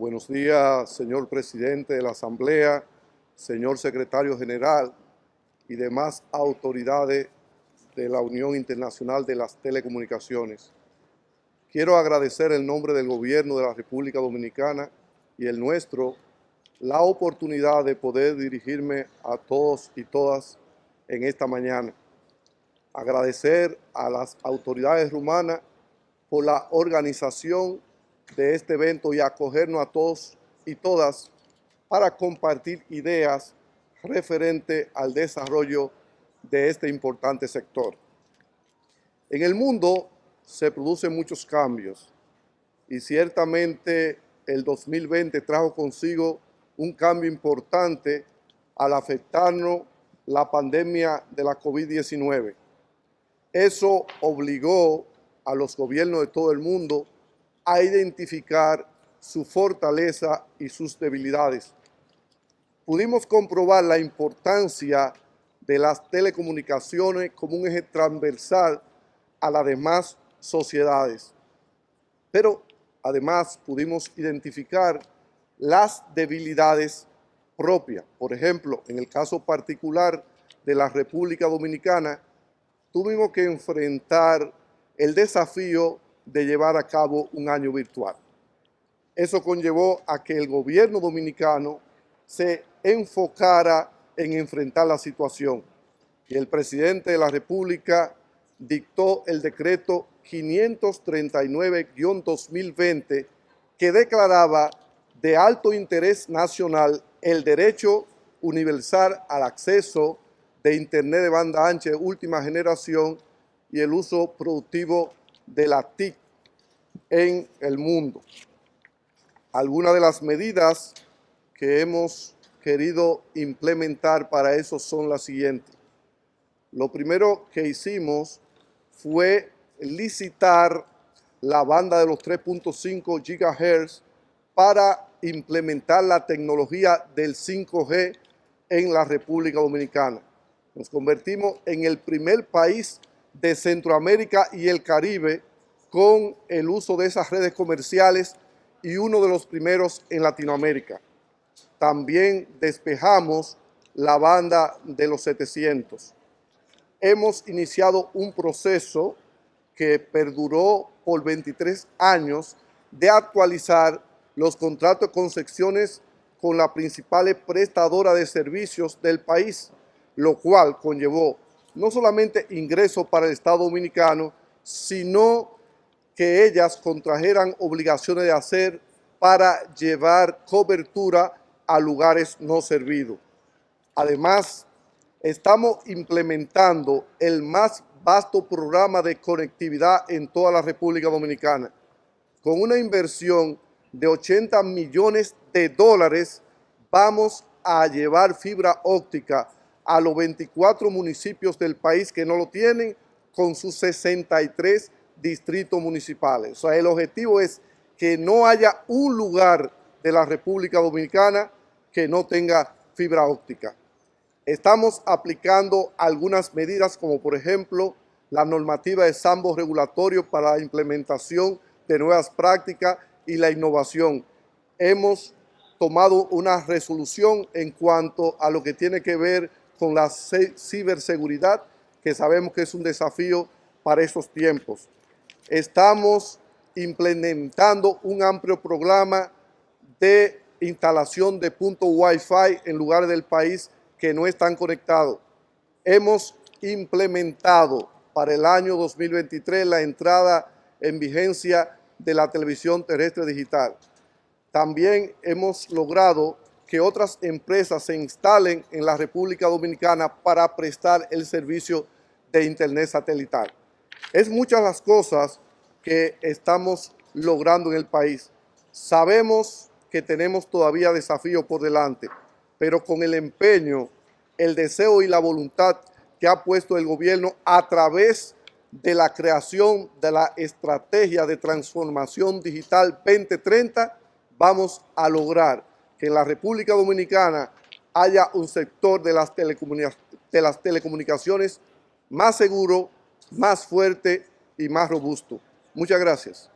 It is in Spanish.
Buenos días, señor presidente de la Asamblea, señor secretario general y demás autoridades de la Unión Internacional de las Telecomunicaciones. Quiero agradecer en nombre del gobierno de la República Dominicana y el nuestro la oportunidad de poder dirigirme a todos y todas en esta mañana. Agradecer a las autoridades rumanas por la organización de este evento y acogernos a todos y todas para compartir ideas referente al desarrollo de este importante sector. En el mundo se producen muchos cambios y ciertamente el 2020 trajo consigo un cambio importante al afectarnos la pandemia de la COVID-19. Eso obligó a los gobiernos de todo el mundo a identificar su fortaleza y sus debilidades. Pudimos comprobar la importancia de las telecomunicaciones como un eje transversal a las demás sociedades. Pero además pudimos identificar las debilidades propias. Por ejemplo, en el caso particular de la República Dominicana, tuvimos que enfrentar el desafío de llevar a cabo un año virtual. Eso conllevó a que el gobierno dominicano se enfocara en enfrentar la situación y el presidente de la República dictó el decreto 539-2020 que declaraba de alto interés nacional el derecho universal al acceso de Internet de banda ancha de última generación y el uso productivo de la TIC en el mundo. Algunas de las medidas que hemos querido implementar para eso son las siguientes. Lo primero que hicimos fue licitar la banda de los 3.5 GHz para implementar la tecnología del 5G en la República Dominicana. Nos convertimos en el primer país de Centroamérica y el Caribe con el uso de esas redes comerciales y uno de los primeros en Latinoamérica. También despejamos la banda de los 700. Hemos iniciado un proceso que perduró por 23 años de actualizar los contratos de concesiones con la principal prestadora de servicios del país, lo cual conllevó no solamente ingresos para el Estado Dominicano, sino que ellas contrajeran obligaciones de hacer para llevar cobertura a lugares no servidos. Además, estamos implementando el más vasto programa de conectividad en toda la República Dominicana, con una inversión de 80 millones de dólares, vamos a llevar fibra óptica a los 24 municipios del país que no lo tienen, con sus 63 distritos municipales. O sea, el objetivo es que no haya un lugar de la República Dominicana que no tenga fibra óptica. Estamos aplicando algunas medidas como por ejemplo la normativa de sambo regulatorio para la implementación de nuevas prácticas y la innovación. Hemos tomado una resolución en cuanto a lo que tiene que ver con la ciberseguridad, que sabemos que es un desafío para estos tiempos. Estamos implementando un amplio programa de instalación de puntos Wi-Fi en lugares del país que no están conectados. Hemos implementado para el año 2023 la entrada en vigencia de la televisión terrestre digital. También hemos logrado que otras empresas se instalen en la República Dominicana para prestar el servicio de Internet satelital. Es muchas las cosas que estamos logrando en el país. Sabemos que tenemos todavía desafíos por delante, pero con el empeño, el deseo y la voluntad que ha puesto el gobierno a través de la creación de la estrategia de transformación digital 2030, vamos a lograr que en la República Dominicana haya un sector de las, de las telecomunicaciones más seguro, más fuerte y más robusto. Muchas gracias.